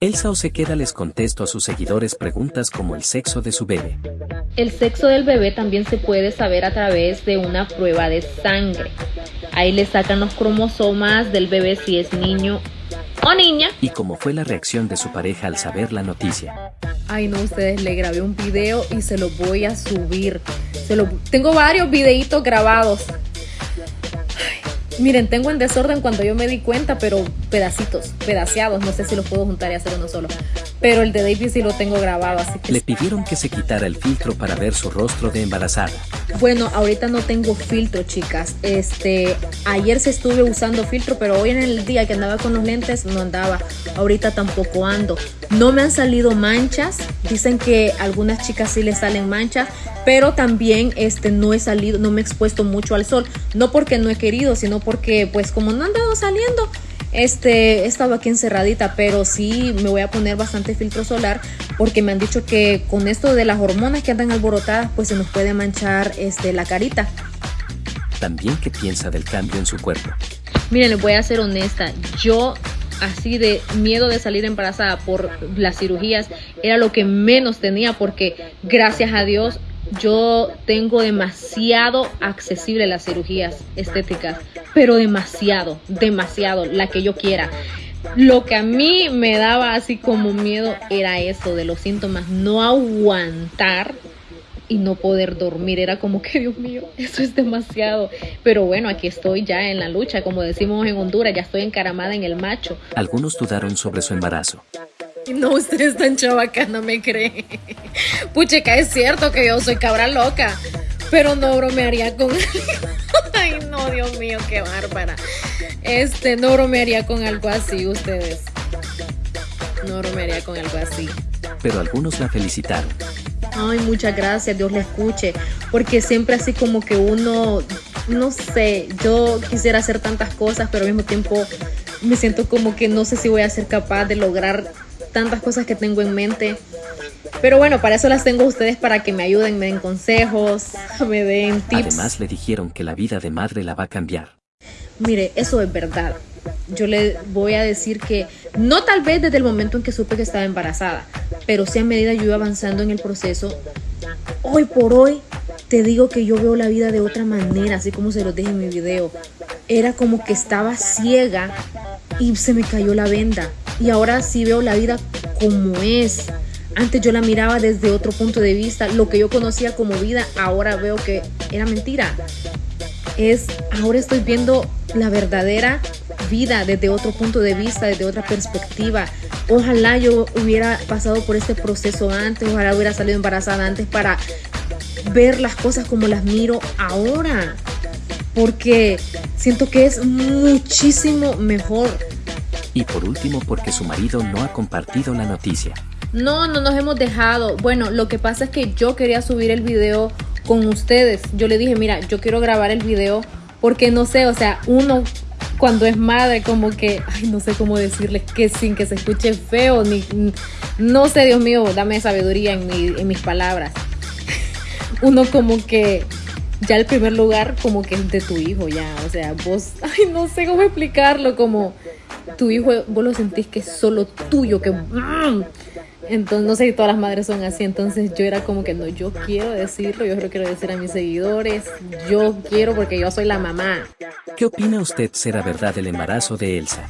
Elsa Osequeda les contesto a sus seguidores preguntas como el sexo de su bebé. El sexo del bebé también se puede saber a través de una prueba de sangre. Ahí le sacan los cromosomas del bebé si es niño o niña. ¿Y cómo fue la reacción de su pareja al saber la noticia? Ay no, ustedes le grabé un video y se lo voy a subir. Se lo... Tengo varios videitos grabados. Miren, tengo en desorden cuando yo me di cuenta, pero pedacitos, pedaceados. No sé si los puedo juntar y hacer uno solo. Pero el de David sí lo tengo grabado, así que... Le pidieron que se quitara el filtro para ver su rostro de embarazada. Bueno, ahorita no tengo filtro, chicas. Este, ayer se estuve usando filtro, pero hoy en el día que andaba con los lentes no andaba. Ahorita tampoco ando. No me han salido manchas. Dicen que algunas chicas sí les salen manchas, pero también este no he salido, no me he expuesto mucho al sol. No porque no he querido, sino porque pues como no han andado saliendo, este, he estado aquí encerradita, pero sí me voy a poner bastante filtro solar porque me han dicho que con esto de las hormonas que andan alborotadas, pues se nos puede manchar este, la carita. También qué piensa del cambio en su cuerpo. Miren, les voy a ser honesta, yo así de miedo de salir embarazada por las cirugías era lo que menos tenía porque gracias a Dios yo tengo demasiado accesible las cirugías estéticas, pero demasiado, demasiado, la que yo quiera. Lo que a mí me daba así como miedo era eso de los síntomas, no aguantar y no poder dormir. Era como que, Dios mío, eso es demasiado. Pero bueno, aquí estoy ya en la lucha, como decimos en Honduras, ya estoy encaramada en el macho. Algunos dudaron sobre su embarazo. No, usted es tan chavaca, no me cree. Pucheca, es cierto que yo soy cabra loca, pero no bromearía con no, Dios mío, qué bárbara. Este, no bromearía con algo así, ustedes. No bromearía con algo así. Pero algunos la felicitaron. Ay, muchas gracias, Dios le escuche. Porque siempre así como que uno, no sé, yo quisiera hacer tantas cosas, pero al mismo tiempo me siento como que no sé si voy a ser capaz de lograr tantas cosas que tengo en mente. Pero bueno, para eso las tengo ustedes para que me ayuden, me den consejos, me den tips. Además le dijeron que la vida de madre la va a cambiar. Mire, eso es verdad. Yo le voy a decir que no tal vez desde el momento en que supe que estaba embarazada, pero sí a medida yo iba avanzando en el proceso, hoy por hoy te digo que yo veo la vida de otra manera, así como se lo dije en mi video. Era como que estaba ciega y se me cayó la venda y ahora sí veo la vida como es. Antes yo la miraba desde otro punto de vista. Lo que yo conocía como vida, ahora veo que era mentira. Es, ahora estoy viendo la verdadera vida desde otro punto de vista, desde otra perspectiva. Ojalá yo hubiera pasado por este proceso antes, ojalá hubiera salido embarazada antes para ver las cosas como las miro ahora. Porque siento que es muchísimo mejor y por último porque su marido no ha compartido la noticia. No, no nos hemos dejado. Bueno, lo que pasa es que yo quería subir el video con ustedes. Yo le dije, mira, yo quiero grabar el video porque no sé, o sea, uno cuando es madre como que, ay, no sé cómo decirle que sin que se escuche feo, ni, no sé, Dios mío, dame sabiduría en, en mis palabras. Uno como que ya el primer lugar como que es de tu hijo ya, o sea, vos, ay, no sé cómo explicarlo, como tu hijo, vos lo sentís que es solo tuyo, que... Mm. Entonces, no sé si todas las madres son así, entonces yo era como que no, yo quiero decirlo, yo lo quiero decir a mis seguidores, yo quiero porque yo soy la mamá. ¿Qué opina usted será verdad el embarazo de Elsa?